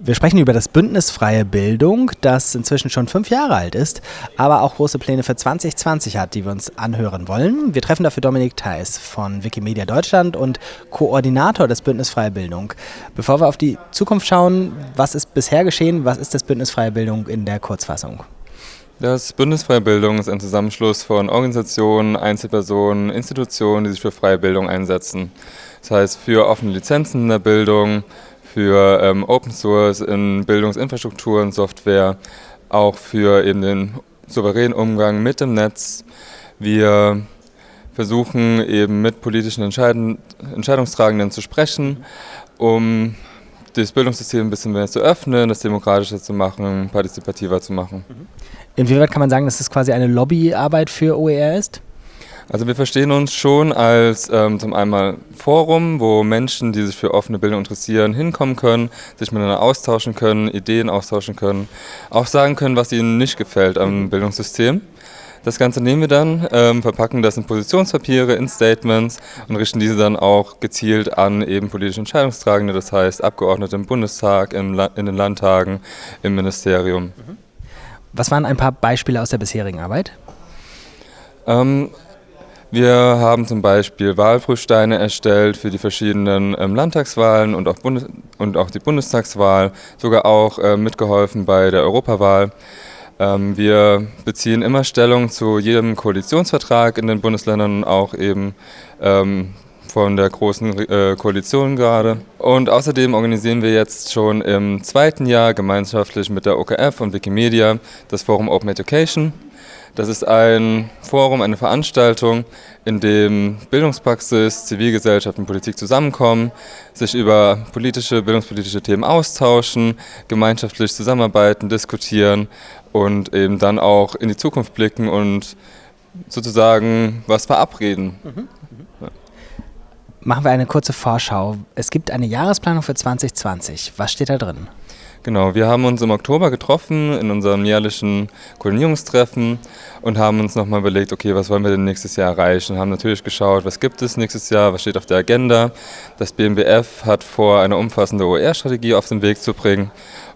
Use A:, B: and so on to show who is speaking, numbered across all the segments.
A: Wir sprechen über das Bündnis Freie Bildung, das inzwischen schon fünf Jahre alt ist, aber auch große Pläne für 2020 hat, die wir uns anhören wollen. Wir treffen dafür Dominik Theis von Wikimedia Deutschland und Koordinator des Bündnis Freie Bildung. Bevor wir auf die Zukunft schauen, was ist bisher geschehen? Was ist das Bündnis Freie Bildung in der Kurzfassung?
B: Das Bündnis Freie Bildung ist ein Zusammenschluss von Organisationen, Einzelpersonen, Institutionen, die sich für freie Bildung einsetzen. Das heißt für offene Lizenzen in der Bildung, für ähm, Open Source in Bildungsinfrastruktur und Software, auch für eben den souveränen Umgang mit dem Netz. Wir versuchen eben mit politischen Entscheiden, Entscheidungstragenden zu sprechen, um das Bildungssystem ein bisschen mehr zu öffnen, das demokratischer zu machen, partizipativer zu machen.
A: Inwieweit kann man sagen, dass das quasi eine Lobbyarbeit für OER ist?
B: Also wir verstehen uns schon als ähm, zum einen Forum, wo Menschen, die sich für offene Bildung interessieren, hinkommen können, sich miteinander austauschen können, Ideen austauschen können, auch sagen können, was ihnen nicht gefällt am Bildungssystem. Das Ganze nehmen wir dann, ähm, verpacken das in Positionspapiere, in Statements und richten diese dann auch gezielt an eben politische Entscheidungstragende, das heißt Abgeordnete im Bundestag, im in den Landtagen, im Ministerium.
A: Was waren ein paar Beispiele aus der bisherigen Arbeit?
B: Ähm, wir haben zum Beispiel Wahlprüfsteine erstellt für die verschiedenen ähm, Landtagswahlen und auch, Bundes und auch die Bundestagswahl, sogar auch äh, mitgeholfen bei der Europawahl. Ähm, wir beziehen immer Stellung zu jedem Koalitionsvertrag in den Bundesländern, auch eben ähm, von der großen äh, Koalition gerade. Und außerdem organisieren wir jetzt schon im zweiten Jahr gemeinschaftlich mit der OKF und Wikimedia das Forum Open Education. Das ist ein Forum, eine Veranstaltung, in dem Bildungspraxis, Zivilgesellschaft und Politik zusammenkommen, sich über politische, bildungspolitische Themen austauschen, gemeinschaftlich zusammenarbeiten, diskutieren und eben dann auch in die Zukunft blicken und sozusagen was verabreden. Mhm.
A: Machen wir eine kurze Vorschau. Es gibt eine Jahresplanung für 2020. Was steht da drin?
B: Genau, wir haben uns im Oktober getroffen in unserem jährlichen Koordinierungstreffen und haben uns nochmal überlegt, okay, was wollen wir denn nächstes Jahr erreichen? Haben natürlich geschaut, was gibt es nächstes Jahr, was steht auf der Agenda. Das BMBF hat vor, eine umfassende OER-Strategie auf den Weg zu bringen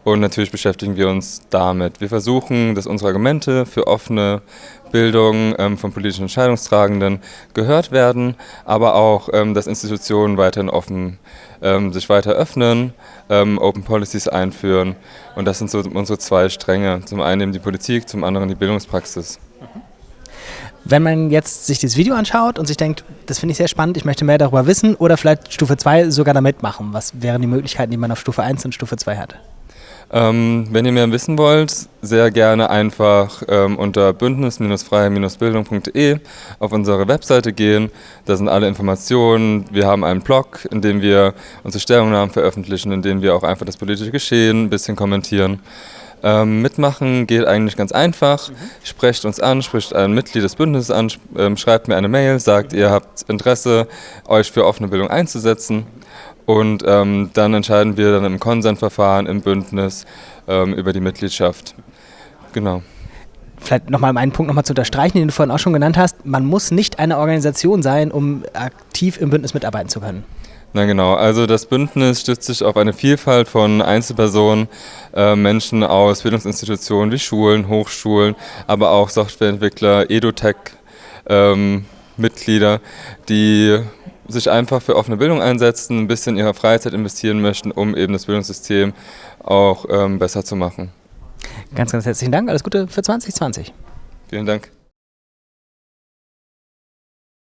B: und natürlich beschäftigen wir uns damit. Wir versuchen, dass unsere Argumente für offene Bildung ähm, von politischen Entscheidungstragenden gehört werden, aber auch, ähm, dass Institutionen weiterhin offen ähm, sich weiter öffnen, ähm, Open Policies einführen. Und das sind so unsere zwei Stränge. Zum einen eben die Politik, zum anderen die Bildungspraxis.
A: Wenn man jetzt sich dieses Video anschaut und sich denkt, das finde ich sehr spannend, ich möchte mehr darüber wissen oder vielleicht Stufe 2 sogar damit machen, was wären die Möglichkeiten, die man auf Stufe 1 und Stufe 2 hat?
B: Ähm, wenn ihr mehr wissen wollt, sehr gerne einfach ähm, unter bündnis-freie-bildung.de auf unsere Webseite gehen. Da sind alle Informationen. Wir haben einen Blog, in dem wir unsere Stellungnahmen veröffentlichen, in dem wir auch einfach das politische Geschehen ein bisschen kommentieren. Ähm, mitmachen geht eigentlich ganz einfach. Mhm. Sprecht uns an, spricht ein Mitglied des Bündnisses an, ähm, schreibt mir eine Mail, sagt, ihr habt Interesse, euch für offene Bildung einzusetzen. Und ähm, dann entscheiden wir dann im Konsensverfahren im Bündnis ähm, über die Mitgliedschaft. Genau.
A: Vielleicht nochmal um einen Punkt nochmal zu unterstreichen, den du vorhin auch schon genannt hast. Man muss nicht eine Organisation sein, um aktiv im Bündnis mitarbeiten zu können.
B: Na genau, also das Bündnis stützt sich auf eine Vielfalt von Einzelpersonen, äh, Menschen aus Bildungsinstitutionen wie Schulen, Hochschulen, aber auch Softwareentwickler, EduTech, ähm, Mitglieder, die sich einfach für offene Bildung einsetzen, ein bisschen ihrer Freizeit investieren möchten, um eben das Bildungssystem auch ähm, besser zu machen.
A: Ganz, ganz herzlichen Dank. Alles Gute für 2020.
B: Vielen Dank.